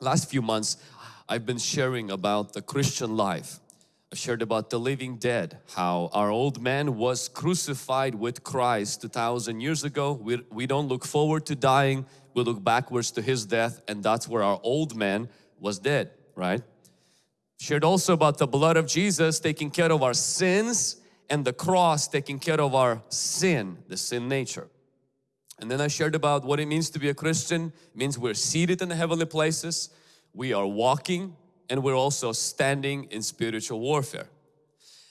last few months I've been sharing about the Christian life. I shared about the living dead, how our old man was crucified with Christ 2000 years ago. We, we don't look forward to dying, we look backwards to His death and that's where our old man was dead, right? Shared also about the blood of Jesus taking care of our sins and the cross taking care of our sin, the sin nature. And then I shared about what it means to be a Christian. It means we're seated in the heavenly places, we are walking and we're also standing in spiritual warfare.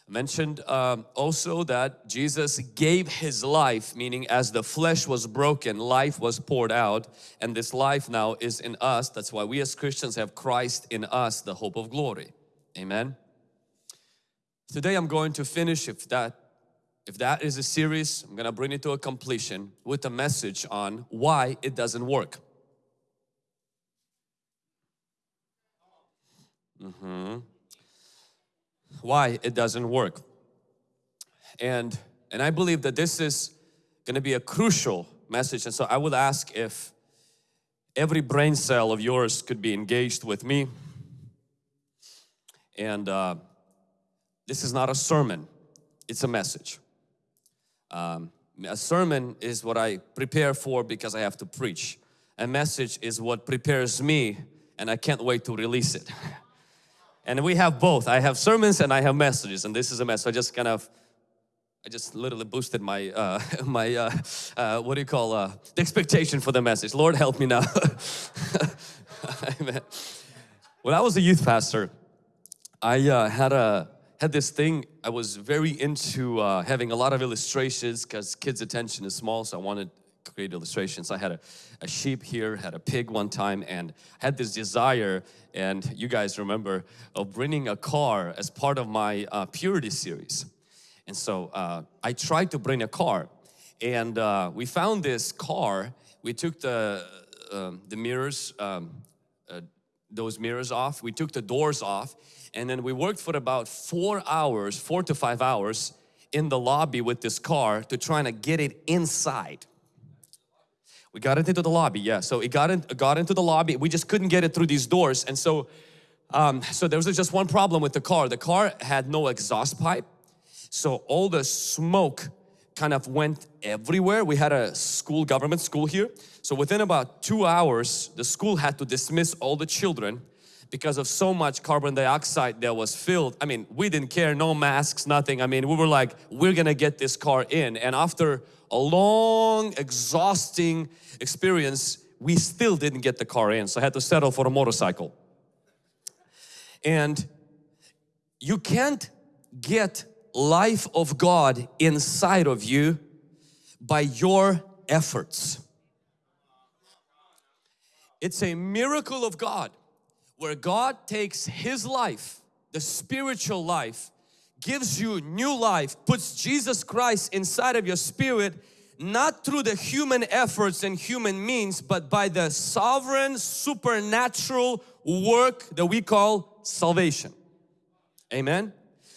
I mentioned um, also that Jesus gave His life, meaning as the flesh was broken, life was poured out and this life now is in us. That's why we as Christians have Christ in us, the hope of glory. Amen. Today I'm going to finish if that if that is a series, I'm going to bring it to a completion with a message on why it doesn't work. Mm -hmm. Why it doesn't work. And, and I believe that this is going to be a crucial message. And so I would ask if every brain cell of yours could be engaged with me. And uh, this is not a sermon, it's a message. Um, a sermon is what I prepare for because I have to preach. A message is what prepares me and I can't wait to release it. and we have both. I have sermons and I have messages and this is a message. I just kind of, I just literally boosted my, uh, my uh, uh, what do you call, uh, the expectation for the message. Lord help me now. Amen. When I was a youth pastor, I uh, had a had this thing, I was very into uh, having a lot of illustrations because kids' attention is small so I wanted to create illustrations. I had a, a sheep here, had a pig one time and had this desire and you guys remember of bringing a car as part of my uh, purity series. And so uh, I tried to bring a car and uh, we found this car, we took the, um, the mirrors, um, uh, those mirrors off, we took the doors off and then we worked for about four hours, four to five hours in the lobby with this car to try to get it inside. We got it into the lobby, yeah. So it got, in, got into the lobby. We just couldn't get it through these doors. And so, um, so there was just one problem with the car. The car had no exhaust pipe. So all the smoke kind of went everywhere. We had a school, government school here. So within about two hours, the school had to dismiss all the children because of so much carbon dioxide that was filled. I mean, we didn't care, no masks, nothing. I mean, we were like, we're gonna get this car in. And after a long, exhausting experience, we still didn't get the car in. So I had to settle for a motorcycle. And you can't get life of God inside of you by your efforts. It's a miracle of God where God takes His life, the spiritual life, gives you new life, puts Jesus Christ inside of your spirit, not through the human efforts and human means, but by the sovereign supernatural work that we call salvation. Amen.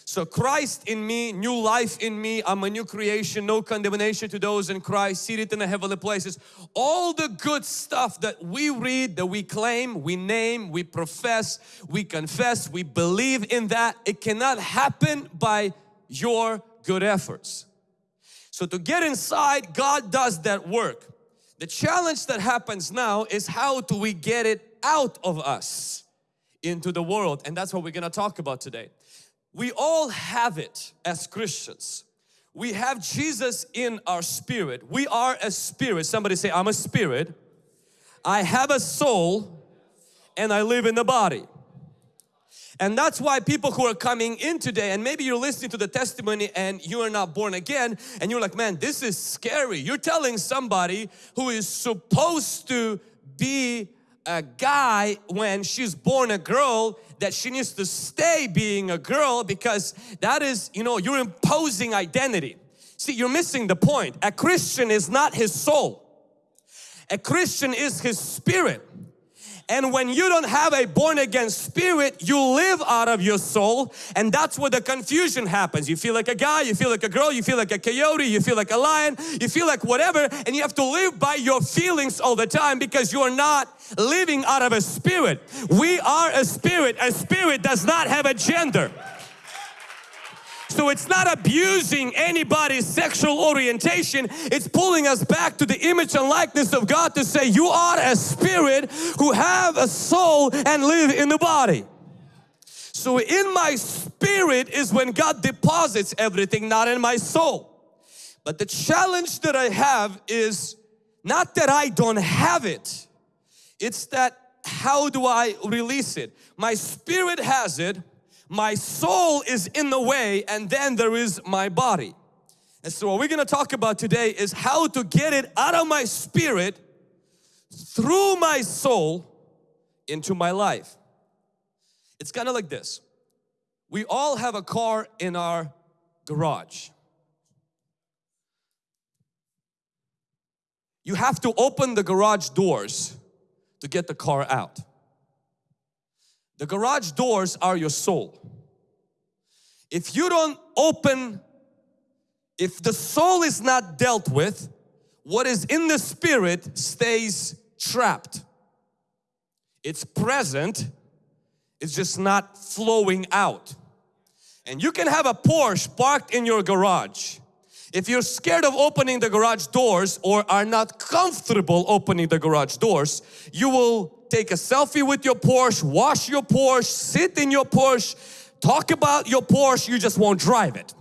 So Christ in me, new life in me, I'm a new creation, no condemnation to those in Christ, seated in the heavenly places. All the good stuff that we read, that we claim, we name, we profess, we confess, we believe in that, it cannot happen by your good efforts. So to get inside, God does that work. The challenge that happens now is how do we get it out of us into the world and that's what we're going to talk about today. We all have it as Christians. We have Jesus in our spirit. We are a spirit. Somebody say, I'm a spirit. I have a soul and I live in the body. And that's why people who are coming in today and maybe you're listening to the testimony and you are not born again and you're like, man, this is scary. You're telling somebody who is supposed to be a guy when she's born a girl that she needs to stay being a girl because that is, you know, you're imposing identity. See, you're missing the point. A Christian is not his soul. A Christian is his spirit. And when you don't have a born again spirit, you live out of your soul and that's where the confusion happens. You feel like a guy, you feel like a girl, you feel like a coyote, you feel like a lion, you feel like whatever and you have to live by your feelings all the time because you are not living out of a spirit. We are a spirit. A spirit does not have a gender. So it's not abusing anybody's sexual orientation. It's pulling us back to the image and likeness of God to say you are a spirit who have a soul and live in the body. So in my spirit is when God deposits everything, not in my soul. But the challenge that I have is not that I don't have it. It's that how do I release it? My spirit has it, my soul is in the way and then there is my body. And so what we're going to talk about today is how to get it out of my spirit through my soul into my life. It's kind of like this. We all have a car in our garage. You have to open the garage doors to get the car out. The garage doors are your soul. If you don't open, if the soul is not dealt with, what is in the spirit stays trapped. It's present, it's just not flowing out. And you can have a Porsche parked in your garage. If you're scared of opening the garage doors or are not comfortable opening the garage doors, you will take a selfie with your Porsche, wash your Porsche, sit in your Porsche, talk about your Porsche, you just won't drive it.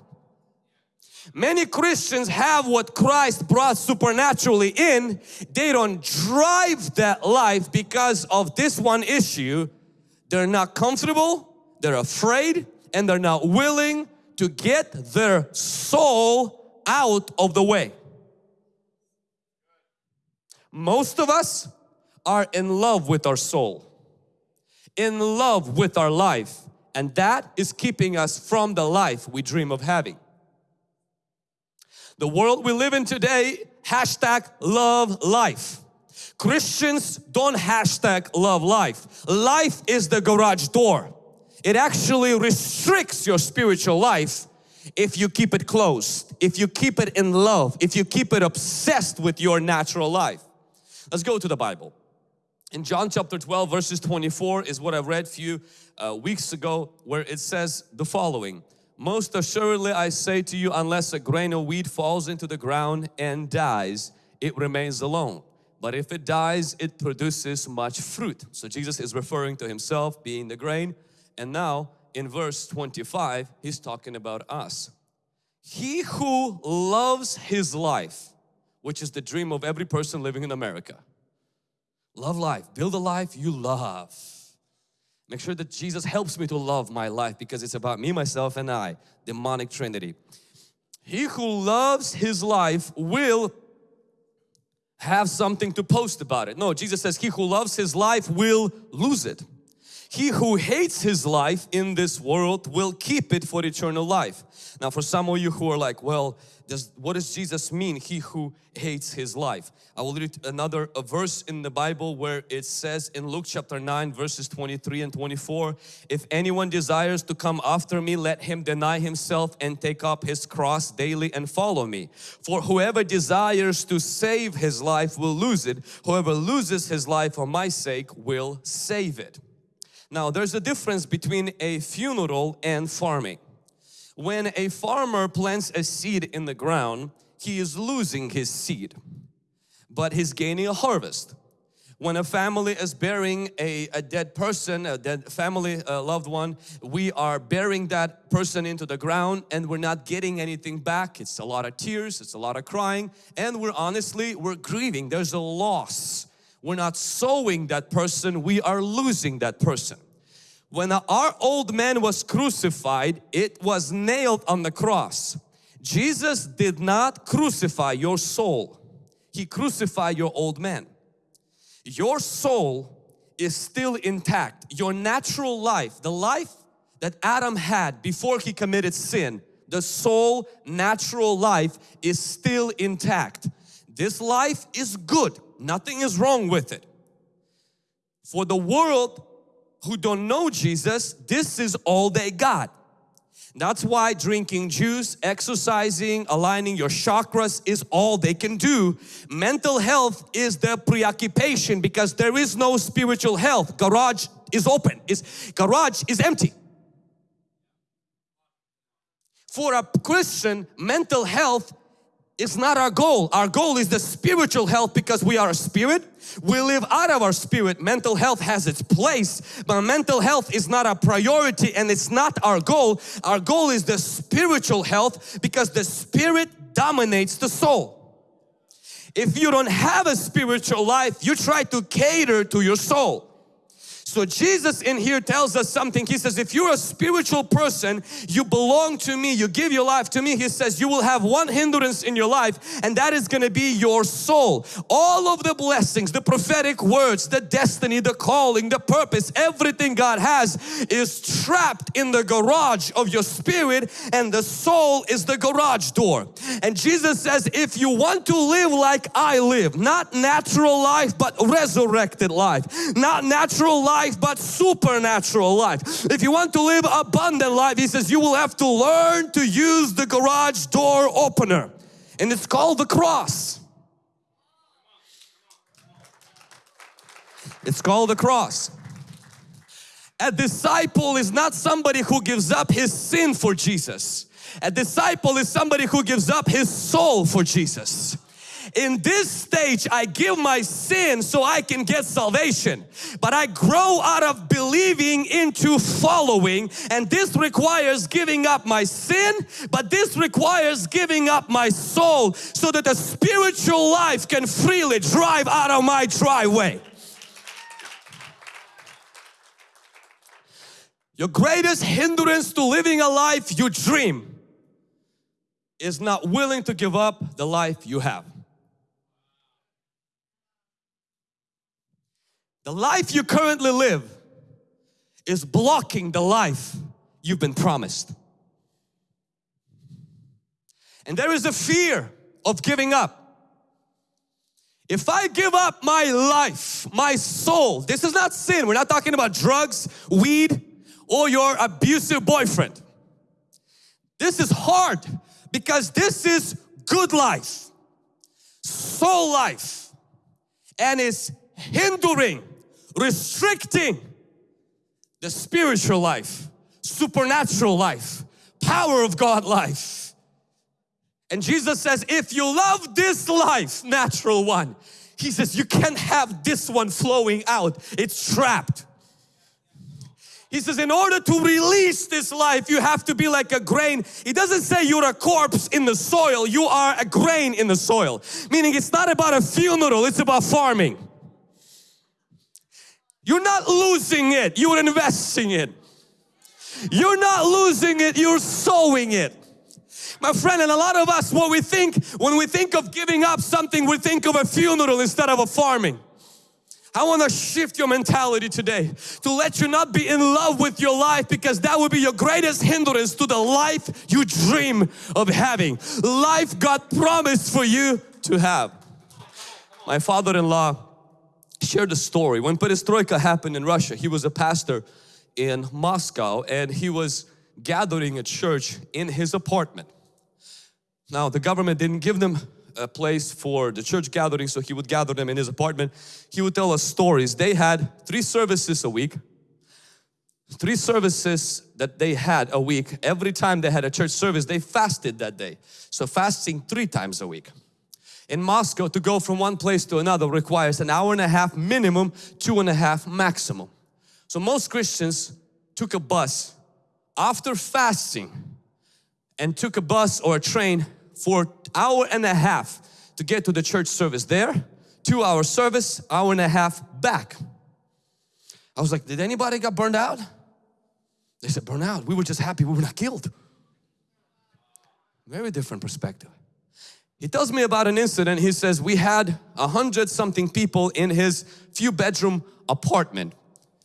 Many Christians have what Christ brought supernaturally in. They don't drive that life because of this one issue. They're not comfortable, they're afraid, and they're not willing to get their soul out of the way. Most of us are in love with our soul, in love with our life and that is keeping us from the life we dream of having. The world we live in today, hashtag love life. Christians don't hashtag love life. Life is the garage door. It actually restricts your spiritual life if you keep it closed, if you keep it in love, if you keep it obsessed with your natural life. Let's go to the Bible. In John chapter 12 verses 24 is what I read a few uh, weeks ago where it says the following. Most assuredly I say to you unless a grain of wheat falls into the ground and dies, it remains alone. But if it dies, it produces much fruit. So Jesus is referring to himself being the grain. And now in verse 25, he's talking about us. He who loves his life, which is the dream of every person living in America Love life. Build a life you love. Make sure that Jesus helps me to love my life because it's about me, myself and I. Demonic Trinity. He who loves his life will have something to post about it. No, Jesus says he who loves his life will lose it. He who hates his life in this world will keep it for eternal life. Now for some of you who are like, well, does, what does Jesus mean, he who hates his life? I will read another verse in the Bible where it says in Luke chapter 9 verses 23 and 24, if anyone desires to come after me, let him deny himself and take up his cross daily and follow me. For whoever desires to save his life will lose it. Whoever loses his life for my sake will save it. Now there's a difference between a funeral and farming. When a farmer plants a seed in the ground, he is losing his seed, but he's gaining a harvest. When a family is burying a, a dead person, a dead family a loved one, we are burying that person into the ground and we're not getting anything back. It's a lot of tears, it's a lot of crying, and we're honestly, we're grieving. There's a loss we're not sowing that person, we are losing that person. When our old man was crucified, it was nailed on the cross. Jesus did not crucify your soul. He crucified your old man. Your soul is still intact. Your natural life, the life that Adam had before he committed sin, the soul natural life is still intact. This life is good. Nothing is wrong with it. For the world who don't know Jesus, this is all they got. That's why drinking juice, exercising, aligning your chakras is all they can do. Mental health is their preoccupation because there is no spiritual health. Garage is open, is garage is empty. For a Christian, mental health is not our goal. Our goal is the spiritual health because we are a spirit. We live out of our spirit. Mental health has its place, but mental health is not a priority and it's not our goal. Our goal is the spiritual health because the spirit dominates the soul. If you don't have a spiritual life, you try to cater to your soul. So Jesus in here tells us something. He says, if you're a spiritual person, you belong to me, you give your life to me. He says, you will have one hindrance in your life and that is going to be your soul. All of the blessings, the prophetic words, the destiny, the calling, the purpose, everything God has is trapped in the garage of your spirit and the soul is the garage door. And Jesus says, if you want to live like I live, not natural life, but resurrected life, not natural life, life but supernatural life. If you want to live abundant life, he says you will have to learn to use the garage door opener and it's called the cross. It's called the cross. A disciple is not somebody who gives up his sin for Jesus. A disciple is somebody who gives up his soul for Jesus in this stage I give my sin so I can get salvation. But I grow out of believing into following and this requires giving up my sin but this requires giving up my soul so that the spiritual life can freely drive out of my driveway your greatest hindrance to living a life you dream is not willing to give up the life you have The life you currently live is blocking the life you've been promised. And there is a fear of giving up. If I give up my life, my soul, this is not sin. We're not talking about drugs, weed, or your abusive boyfriend. This is hard because this is good life, soul life, and is hindering restricting the spiritual life, supernatural life, power of God life. And Jesus says, if you love this life, natural one, He says you can't have this one flowing out. It's trapped. He says in order to release this life you have to be like a grain. He doesn't say you're a corpse in the soil. You are a grain in the soil. Meaning it's not about a funeral, it's about farming. You're not losing it, you're investing it. You're not losing it, you're sowing it. My friend, and a lot of us, what we think, when we think of giving up something, we think of a funeral instead of a farming. I want to shift your mentality today to let you not be in love with your life because that would be your greatest hindrance to the life you dream of having. Life God promised for you to have. My father-in-law shared a story. When perestroika happened in Russia, he was a pastor in Moscow and he was gathering a church in his apartment. Now the government didn't give them a place for the church gathering so he would gather them in his apartment. He would tell us stories. They had three services a week. Three services that they had a week. Every time they had a church service they fasted that day. So fasting three times a week in Moscow to go from one place to another requires an hour and a half minimum, two and a half maximum. So most Christians took a bus after fasting and took a bus or a train for hour and a half to get to the church service there, two hour service, hour and a half back. I was like, did anybody get burned out? They said, burned out. We were just happy we were not killed. Very different perspective. He tells me about an incident. He says we had a hundred something people in his few bedroom apartment.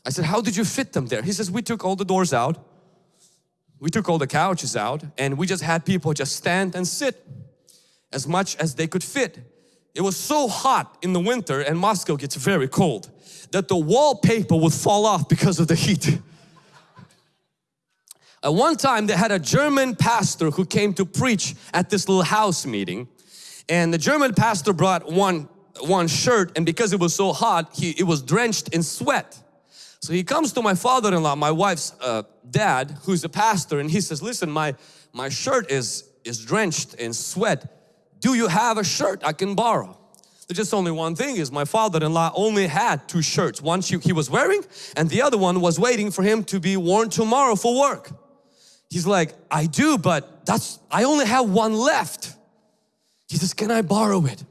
I said, how did you fit them there? He says, we took all the doors out. We took all the couches out and we just had people just stand and sit as much as they could fit. it was so hot in the winter and Moscow gets very cold that the wallpaper would fall off because of the heat. At one time they had a German pastor who came to preach at this little house meeting and the German pastor brought one one shirt and because it was so hot he it was drenched in sweat. So he comes to my father-in-law my wife's uh, dad who's a pastor and he says listen my my shirt is is drenched in sweat. Do you have a shirt I can borrow? There's just only one thing is my father-in-law only had two shirts one he was wearing and the other one was waiting for him to be worn tomorrow for work. He's like I do but that's I only have one left he says can I borrow it?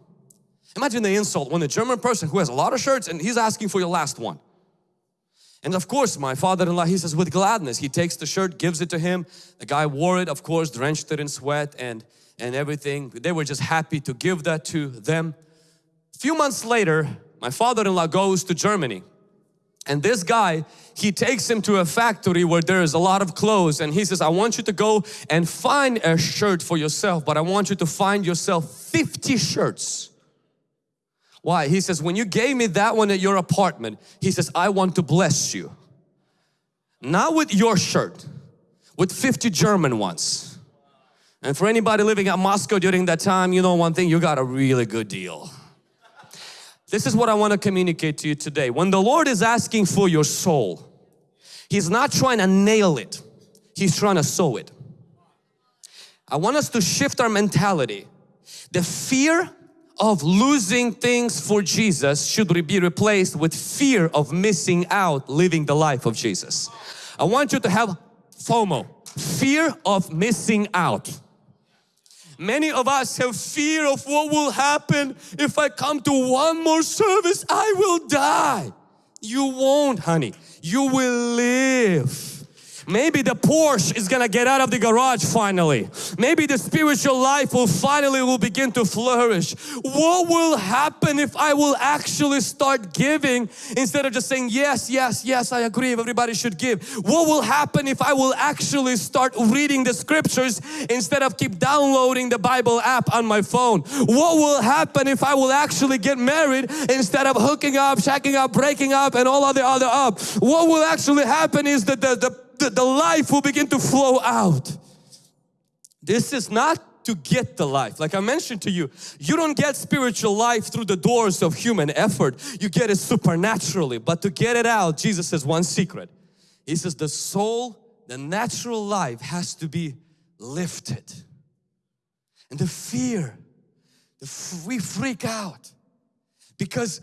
Imagine the insult when the German person who has a lot of shirts and he's asking for your last one. And of course my father-in-law he says with gladness. He takes the shirt gives it to him. The guy wore it of course drenched it in sweat and and everything. They were just happy to give that to them. A few months later my father-in-law goes to Germany. And this guy he takes him to a factory where there is a lot of clothes and he says I want you to go and find a shirt for yourself but I want you to find yourself 50 shirts why? He says, when you gave me that one at your apartment, he says, I want to bless you. Not with your shirt, with 50 German ones. And for anybody living at Moscow during that time, you know one thing, you got a really good deal. This is what I want to communicate to you today. When the Lord is asking for your soul, He's not trying to nail it. He's trying to sow it. I want us to shift our mentality. The fear of losing things for Jesus should be replaced with fear of missing out living the life of Jesus. I want you to have FOMO, fear of missing out. Many of us have fear of what will happen if I come to one more service, I will die. You won't honey, you will live. Maybe the Porsche is gonna get out of the garage finally. Maybe the spiritual life will finally will begin to flourish. What will happen if I will actually start giving instead of just saying yes, yes, yes, I agree, everybody should give. What will happen if I will actually start reading the scriptures instead of keep downloading the Bible app on my phone? What will happen if I will actually get married instead of hooking up, shacking up, breaking up and all other other up? What will actually happen is that the, the the, the life will begin to flow out. This is not to get the life. Like I mentioned to you, you don't get spiritual life through the doors of human effort. You get it supernaturally. But to get it out, Jesus says one secret. He says the soul, the natural life has to be lifted. And the fear, the we freak out because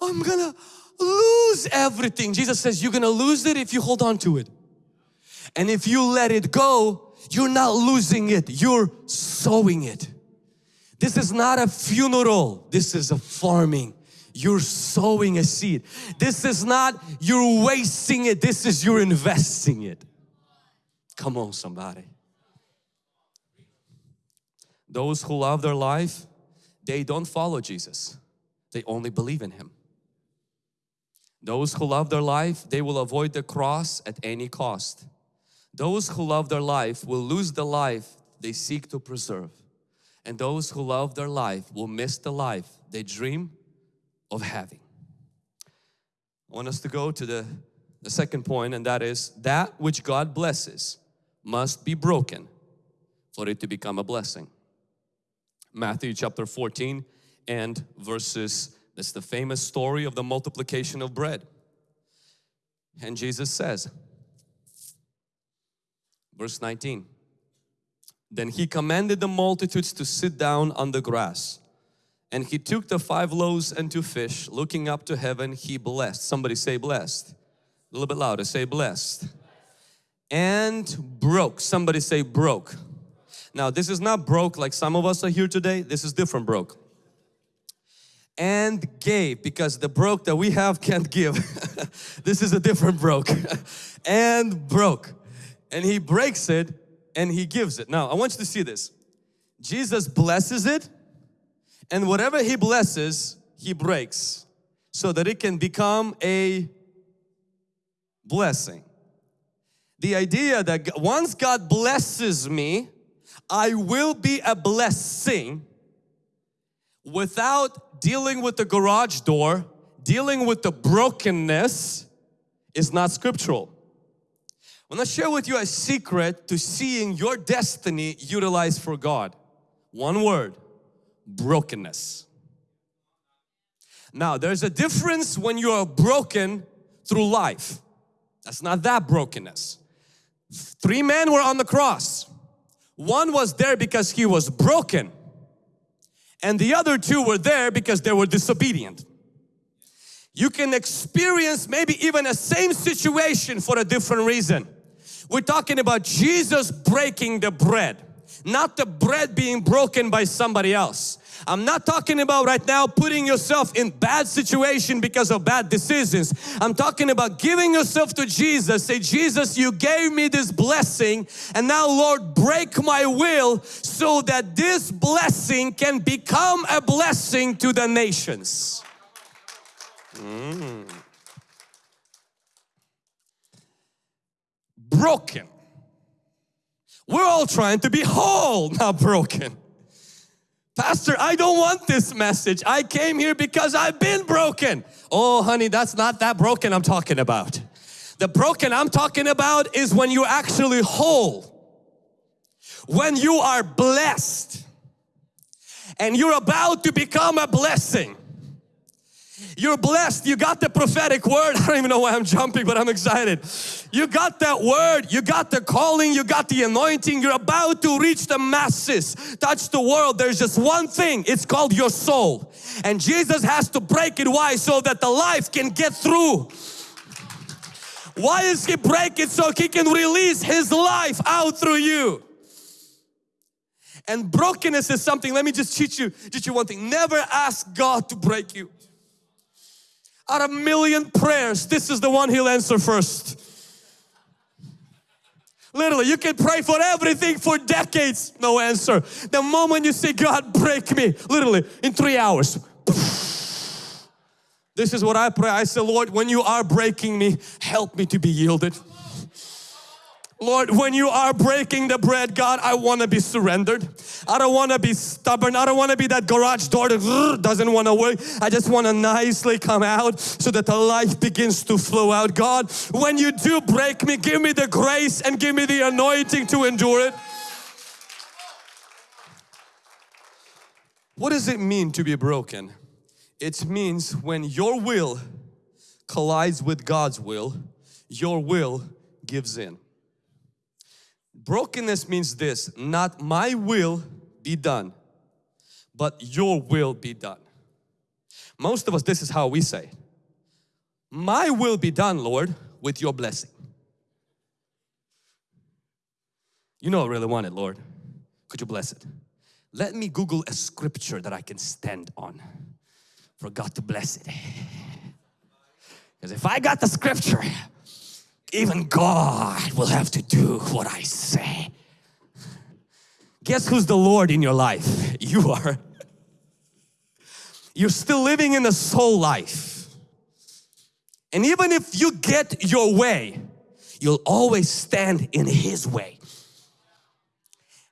I'm gonna lose everything. Jesus says you're gonna lose it if you hold on to it. And if you let it go, you're not losing it, you're sowing it. This is not a funeral, this is a farming. You're sowing a seed. This is not you're wasting it, this is you're investing it. Come on somebody. Those who love their life, they don't follow Jesus. They only believe in Him. Those who love their life, they will avoid the cross at any cost. Those who love their life will lose the life they seek to preserve. And those who love their life will miss the life they dream of having. I want us to go to the, the second point and that is that which God blesses must be broken for it to become a blessing. Matthew chapter 14 and verses, that's the famous story of the multiplication of bread. And Jesus says, Verse 19. Then he commanded the multitudes to sit down on the grass. And he took the five loaves and two fish, looking up to heaven, he blessed. Somebody say blessed. A little bit louder, say blessed. And broke. Somebody say broke. Now this is not broke like some of us are here today. This is different broke. And gave because the broke that we have can't give. this is a different broke. and broke and he breaks it and he gives it. Now I want you to see this. Jesus blesses it and whatever he blesses, he breaks so that it can become a blessing. The idea that once God blesses me, I will be a blessing without dealing with the garage door, dealing with the brokenness is not scriptural. I want to share with you a secret to seeing your destiny utilized for God. One word, brokenness. Now, there's a difference when you are broken through life. That's not that brokenness. Three men were on the cross. One was there because he was broken and the other two were there because they were disobedient. You can experience maybe even a same situation for a different reason. We're talking about Jesus breaking the bread, not the bread being broken by somebody else. I'm not talking about right now putting yourself in bad situation because of bad decisions. I'm talking about giving yourself to Jesus. Say, Jesus, you gave me this blessing and now Lord, break my will so that this blessing can become a blessing to the nations. Mm. Broken. We're all trying to be whole, not broken. Pastor, I don't want this message. I came here because I've been broken. Oh, honey, that's not that broken I'm talking about. The broken I'm talking about is when you're actually whole. When you are blessed and you're about to become a blessing. You're blessed. You got the prophetic word. I don't even know why I'm jumping, but I'm excited. You got that word. You got the calling. You got the anointing. You're about to reach the masses, touch the world. There's just one thing. It's called your soul. And Jesus has to break it. Why? So that the life can get through. Why is He break it? So He can release His life out through you. And brokenness is something, let me just teach you, teach you one thing. Never ask God to break you out of a million prayers, this is the one He'll answer first. Literally, you can pray for everything for decades, no answer. The moment you say, God, break me, literally, in three hours. This is what I pray. I say, Lord, when you are breaking me, help me to be yielded. Lord, when you are breaking the bread, God, I want to be surrendered. I don't want to be stubborn. I don't want to be that garage door that doesn't want to work. I just want to nicely come out so that the life begins to flow out. God, when you do break me, give me the grace and give me the anointing to endure it. What does it mean to be broken? It means when your will collides with God's will, your will gives in. Brokenness means this, not my will be done, but your will be done. Most of us, this is how we say, my will be done, Lord, with your blessing. You know I really want it, Lord. Could you bless it? Let me Google a scripture that I can stand on for God to bless it. Because if I got the scripture, even God will have to do what I say. Guess who's the Lord in your life? You are. You're still living in a soul life. And even if you get your way, you'll always stand in His way.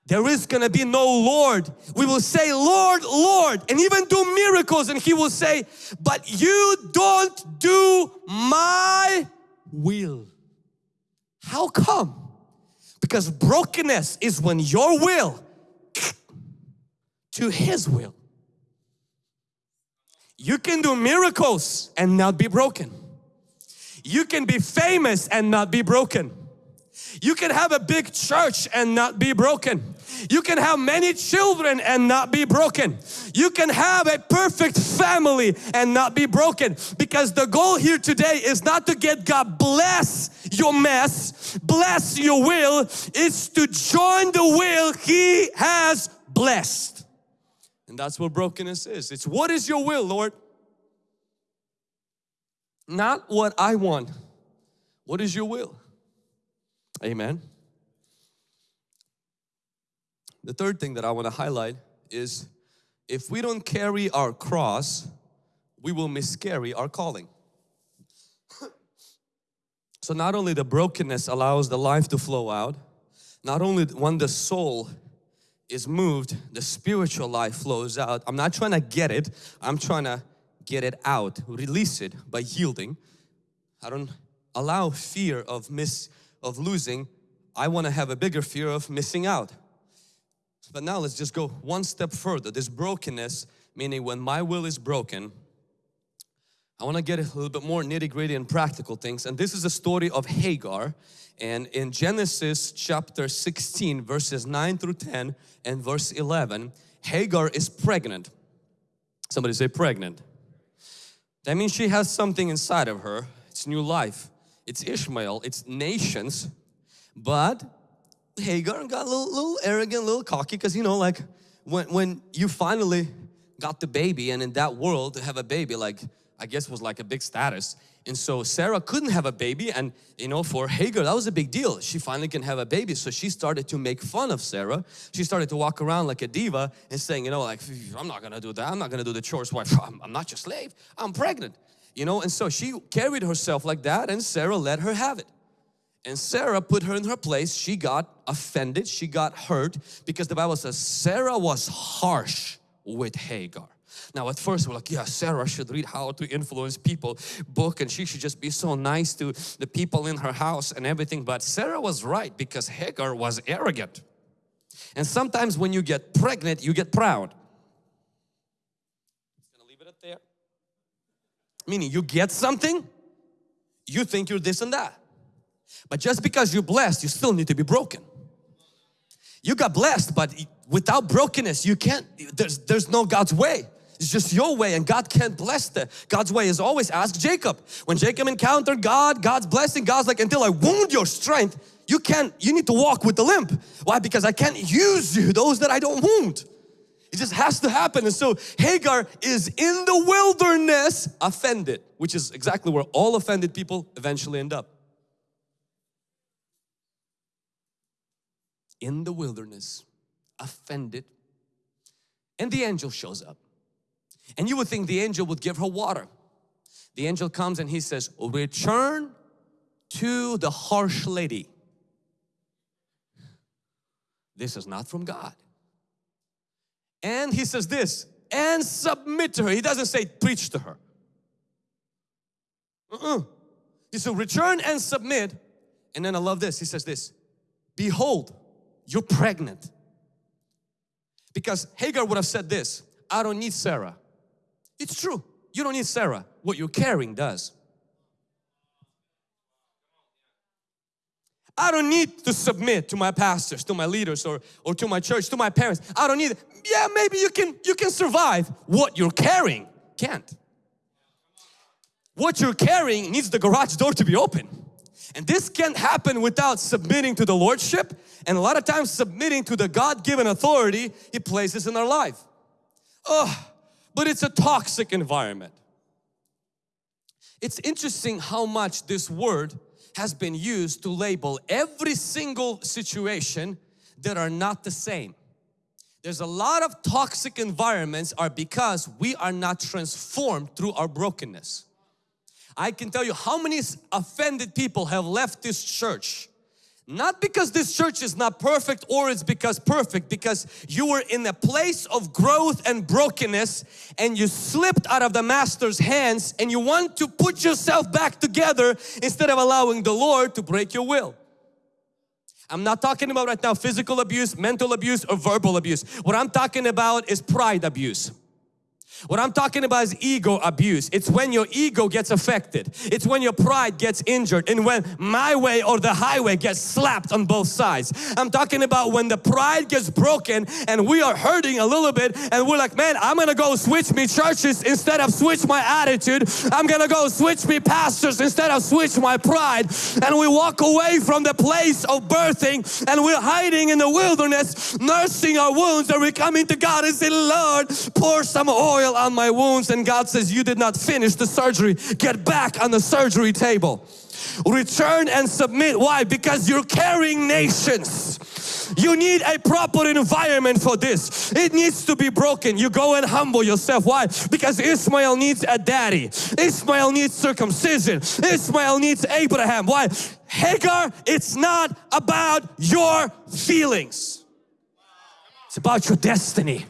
There is gonna be no Lord. We will say, Lord, Lord, and even do miracles, and He will say, But you don't do my will. How come? Because brokenness is when your will to His will. You can do miracles and not be broken. You can be famous and not be broken. You can have a big church and not be broken. You can have many children and not be broken. You can have a perfect family and not be broken because the goal here today is not to get God bless your mess, bless your will, it's to join the will He has blessed. And that's what brokenness is. It's what is your will, Lord? Not what I want. What is your will? Amen. The third thing that I want to highlight is if we don't carry our cross, we will miscarry our calling. so not only the brokenness allows the life to flow out, not only when the soul is moved, the spiritual life flows out. I'm not trying to get it, I'm trying to get it out, release it by yielding. I don't allow fear of miss of losing. I want to have a bigger fear of missing out. But now let's just go one step further. This brokenness, meaning when my will is broken, I want to get a little bit more nitty gritty and practical things. And this is a story of Hagar. And in Genesis chapter 16 verses 9 through 10 and verse 11, Hagar is pregnant. Somebody say pregnant. That means she has something inside of her. It's new life. It's Ishmael. It's nations. But Hagar got a little, little arrogant, a little cocky because you know like when, when you finally got the baby and in that world to have a baby like I guess was like a big status. And so Sarah couldn't have a baby and you know for Hagar that was a big deal. She finally can have a baby. So she started to make fun of Sarah. She started to walk around like a diva and saying you know like I'm not gonna do that. I'm not gonna do the chores why I'm, I'm not your slave. I'm pregnant. You know and so she carried herself like that and Sarah let her have it and Sarah put her in her place. She got offended. She got hurt because the Bible says Sarah was harsh with Hagar. Now at first we're like, yeah, Sarah should read How to Influence People book and she should just be so nice to the people in her house and everything. But Sarah was right because Hagar was arrogant. And sometimes when you get pregnant, you get proud. Gonna leave it there. Meaning you get something, you think you're this and that. But just because you're blessed, you still need to be broken. You got blessed, but without brokenness, you can't, there's, there's no God's way. It's just your way and God can't bless that. God's way is always ask Jacob. When Jacob encountered God, God's blessing, God's like, until I wound your strength, you can't, you need to walk with the limp. Why? Because I can't use you, those that I don't wound. It just has to happen. And so Hagar is in the wilderness offended, which is exactly where all offended people eventually end up. In the wilderness, offended, and the angel shows up. And you would think the angel would give her water. The angel comes and he says, return to the harsh lady. This is not from God. And he says this, and submit to her. He doesn't say preach to her. Uh -uh. He said return and submit. And then I love this, he says this, behold, you're pregnant. Because Hagar would have said this, I don't need Sarah. It's true, you don't need Sarah. What you're carrying does. I don't need to submit to my pastors, to my leaders or, or to my church, to my parents. I don't need. Yeah, maybe you can, you can survive. What you're carrying can't. What you're carrying needs the garage door to be open. And this can't happen without submitting to the Lordship and a lot of times submitting to the God-given authority He places in our life. Oh, but it's a toxic environment. It's interesting how much this word has been used to label every single situation that are not the same. There's a lot of toxic environments are because we are not transformed through our brokenness. I can tell you how many offended people have left this church not because this church is not perfect or it's because perfect, because you were in a place of growth and brokenness and you slipped out of the master's hands and you want to put yourself back together instead of allowing the Lord to break your will. I'm not talking about right now physical abuse, mental abuse or verbal abuse. What I'm talking about is pride abuse. What I'm talking about is ego abuse. It's when your ego gets affected. It's when your pride gets injured and when my way or the highway gets slapped on both sides. I'm talking about when the pride gets broken and we are hurting a little bit and we're like, man, I'm gonna go switch me churches instead of switch my attitude. I'm gonna go switch me pastors instead of switch my pride. And we walk away from the place of birthing and we're hiding in the wilderness, nursing our wounds and we come into God and say, Lord, pour some oil oil on my wounds and God says you did not finish the surgery get back on the surgery table return and submit why because you're carrying nations you need a proper environment for this. It needs to be broken. You go and humble yourself. Why? Because Ishmael needs a daddy. Ishmael needs circumcision. Ishmael needs Abraham. Why? Hagar, it's not about your feelings. It's about your destiny.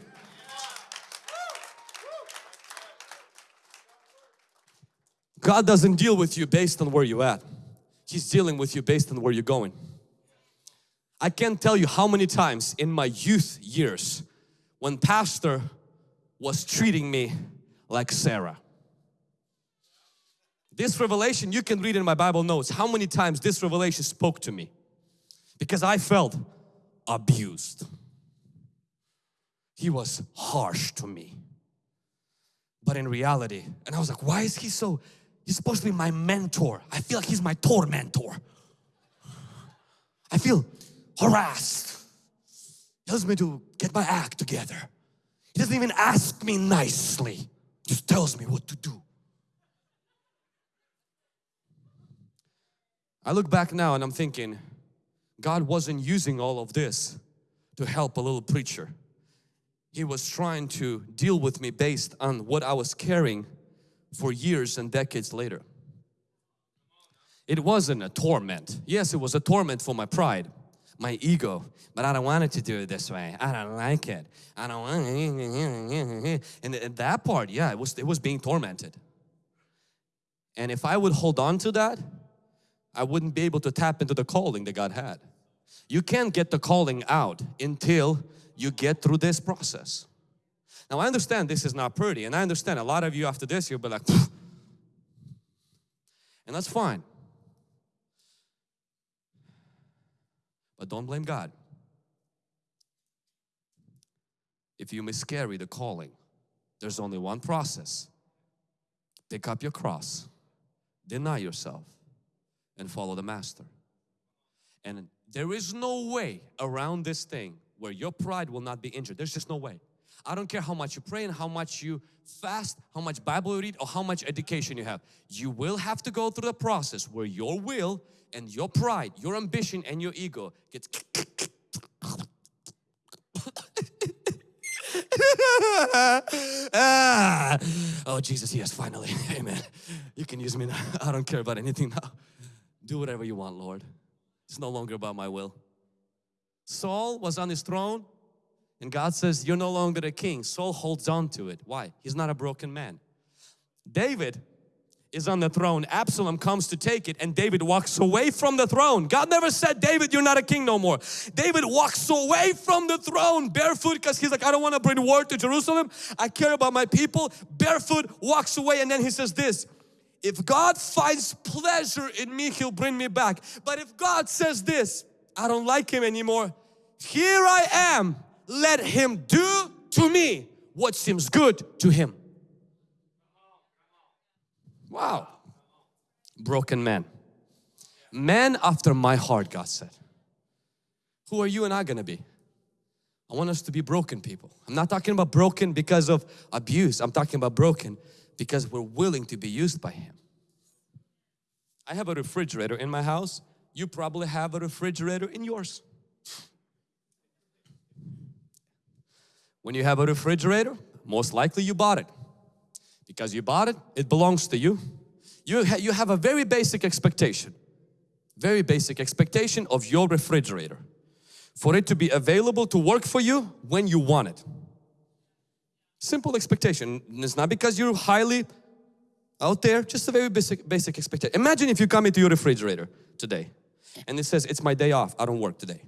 God doesn't deal with you based on where you're at. He's dealing with you based on where you're going. I can't tell you how many times in my youth years when pastor was treating me like Sarah. This revelation, you can read in my Bible notes how many times this revelation spoke to me because I felt abused. He was harsh to me. But in reality, and I was like, why is he so He's supposed to be my mentor. I feel like he's my tormentor. I feel harassed. He tells me to get my act together. He doesn't even ask me nicely. Just tells me what to do. I look back now and I'm thinking, God wasn't using all of this to help a little preacher. He was trying to deal with me based on what I was carrying for years and decades later. It wasn't a torment. Yes, it was a torment for my pride, my ego, but I don't want it to do it this way. I don't like it. I don't want it. And, that part, yeah, it was, it was being tormented. And if I would hold on to that, I wouldn't be able to tap into the calling that God had. You can't get the calling out until you get through this process. Now I understand this is not pretty and I understand a lot of you after this you'll be like Phew. and that's fine. But don't blame God. If you miscarry the calling, there's only one process. Pick up your cross, deny yourself, and follow the Master. And there is no way around this thing where your pride will not be injured. There's just no way. I don't care how much you pray and how much you fast, how much Bible you read or how much education you have. You will have to go through the process where your will and your pride, your ambition and your ego gets ah. Oh Jesus, yes, finally. Amen. You can use me now. I don't care about anything now. Do whatever you want, Lord. It's no longer about my will. Saul was on his throne and God says, you're no longer a king. Saul holds on to it. Why? He's not a broken man. David is on the throne. Absalom comes to take it and David walks away from the throne. God never said, David, you're not a king no more. David walks away from the throne barefoot because he's like, I don't want to bring word to Jerusalem. I care about my people. Barefoot walks away and then he says this, if God finds pleasure in me, He'll bring me back. But if God says this, I don't like Him anymore. Here I am let him do to me what seems good to him. Wow. Broken man. Man after my heart, God said. Who are you and I gonna be? I want us to be broken people. I'm not talking about broken because of abuse. I'm talking about broken because we're willing to be used by Him. I have a refrigerator in my house. You probably have a refrigerator in yours. When you have a refrigerator, most likely you bought it. Because you bought it, it belongs to you. You, ha you have a very basic expectation, very basic expectation of your refrigerator. For it to be available to work for you when you want it. Simple expectation. It's not because you're highly out there, just a very basic, basic expectation. Imagine if you come into your refrigerator today and it says, it's my day off, I don't work today.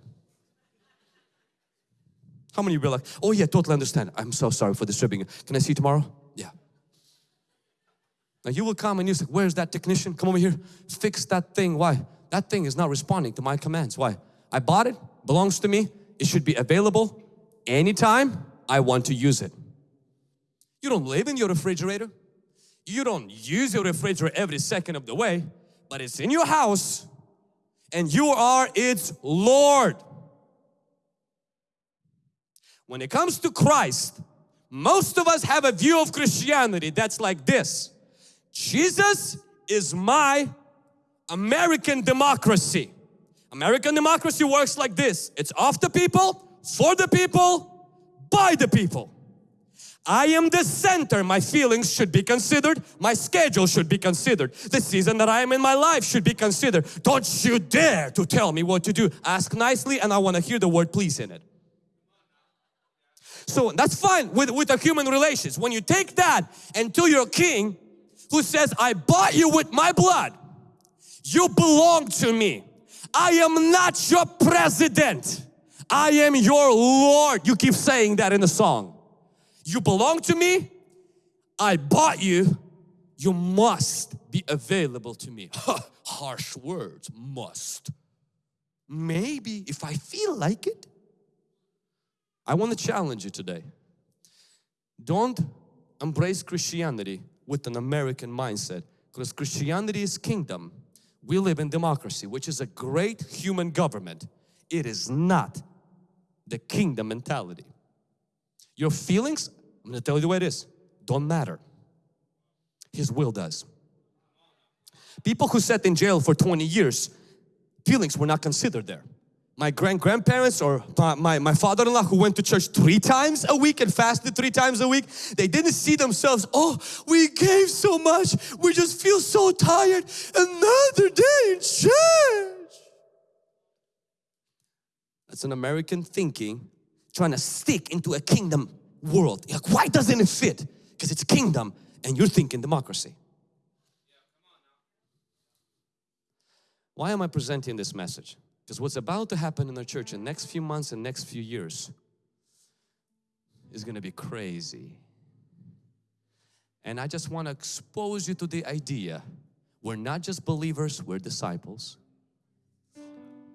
How many of you are like, oh yeah, totally understand. I'm so sorry for disturbing you. Can I see you tomorrow? Yeah. Now you will come and you say, where's that technician? Come over here, fix that thing. Why? That thing is not responding to my commands. Why? I bought it, belongs to me. It should be available anytime I want to use it. You don't live in your refrigerator. You don't use your refrigerator every second of the way, but it's in your house and you are its Lord. When it comes to Christ, most of us have a view of Christianity that's like this. Jesus is my American democracy. American democracy works like this. It's of the people, for the people, by the people. I am the center. My feelings should be considered. My schedule should be considered. The season that I am in my life should be considered. Don't you dare to tell me what to do. Ask nicely and I want to hear the word please in it. So that's fine with, with the human relations. When you take that and to your king who says, I bought you with my blood, you belong to me. I am not your president. I am your Lord. You keep saying that in the song. You belong to me. I bought you. You must be available to me. Harsh words, must. Maybe if I feel like it. I want to challenge you today. Don't embrace Christianity with an American mindset because Christianity is kingdom. We live in democracy, which is a great human government. It is not the kingdom mentality. Your feelings, I'm going to tell you the way it is, don't matter. His will does. People who sat in jail for 20 years, feelings were not considered there my grand-grandparents or my, my father-in-law who went to church three times a week and fasted three times a week, they didn't see themselves, oh, we gave so much, we just feel so tired, another day in church. That's an American thinking trying to stick into a kingdom world. Like, why doesn't it fit? Because it's kingdom and you're thinking democracy. Why am I presenting this message? Because what's about to happen in the church in the next few months and next few years is going to be crazy. And I just want to expose you to the idea we're not just believers, we're disciples.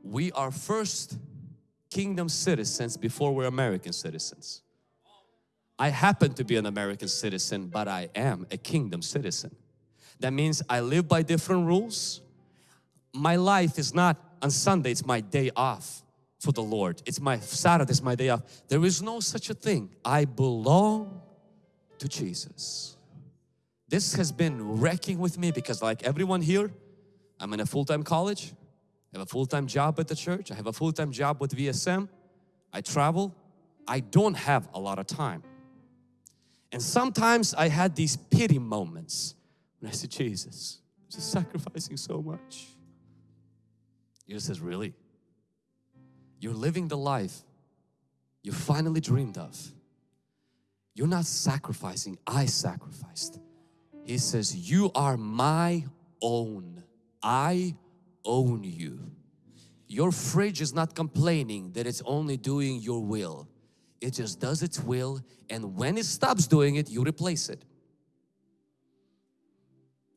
We are first kingdom citizens before we're American citizens. I happen to be an American citizen, but I am a kingdom citizen. That means I live by different rules. My life is not on Sunday it's my day off for the Lord. It's my Saturday it's my day off. There is no such a thing. I belong to Jesus. This has been wrecking with me because like everyone here, I'm in a full-time college, I have a full-time job at the church, I have a full-time job with VSM, I travel, I don't have a lot of time. And sometimes I had these pity moments when I said, Jesus, I'm just sacrificing so much. Jesus says, really? You're living the life you finally dreamed of. You're not sacrificing, I sacrificed. He says, you are my own. I own you. Your fridge is not complaining that it's only doing your will. It just does its will and when it stops doing it, you replace it.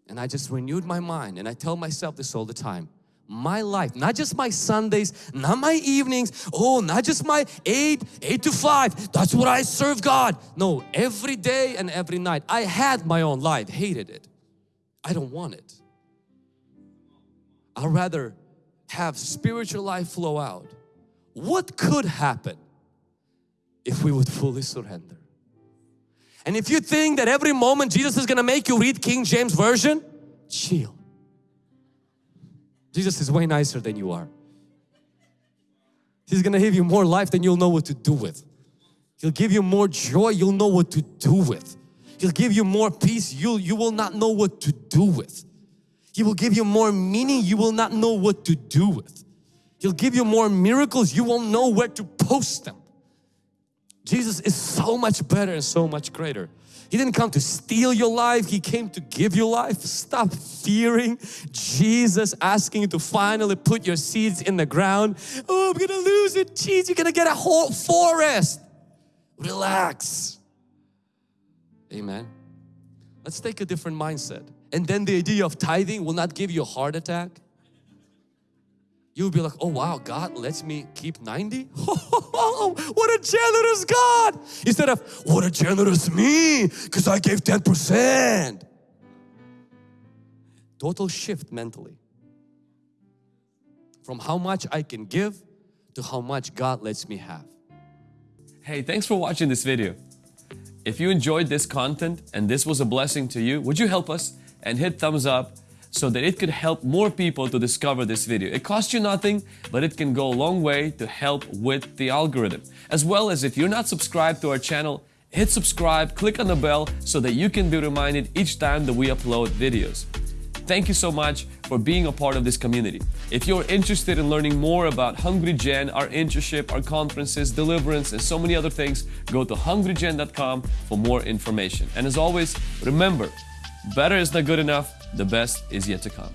And I just renewed my mind and I tell myself this all the time my life, not just my Sundays, not my evenings, oh, not just my eight, eight to five, that's what I serve God. No, every day and every night. I had my own life, hated it. I don't want it. I'd rather have spiritual life flow out. What could happen if we would fully surrender? And if you think that every moment Jesus is going to make you read King James Version, chill. Jesus is way nicer than you are. He's gonna give you more life than you'll know what to do with. He'll give you more joy you'll know what to do with. He'll give you more peace you you will not know what to do with. He will give you more meaning you will not know what to do with. He'll give you more miracles you won't know where to post them. Jesus is so much better and so much greater. He didn't come to steal your life, He came to give you life. Stop fearing Jesus asking you to finally put your seeds in the ground. Oh, I'm gonna lose it. Jeez, you're gonna get a whole forest. Relax. Amen. Let's take a different mindset. And then the idea of tithing will not give you a heart attack. You'll be like, oh wow, God lets me keep 90? what a generous God! Instead of, what a generous me, because I gave 10%. Total shift mentally. From how much I can give to how much God lets me have. Hey, thanks for watching this video. If you enjoyed this content and this was a blessing to you, would you help us and hit thumbs up so that it could help more people to discover this video. It costs you nothing, but it can go a long way to help with the algorithm. As well as if you're not subscribed to our channel, hit subscribe, click on the bell so that you can be reminded each time that we upload videos. Thank you so much for being a part of this community. If you're interested in learning more about Hungry Gen, our internship, our conferences, deliverance, and so many other things, go to hungrygen.com for more information. And as always, remember, better is not good enough, the best is yet to come.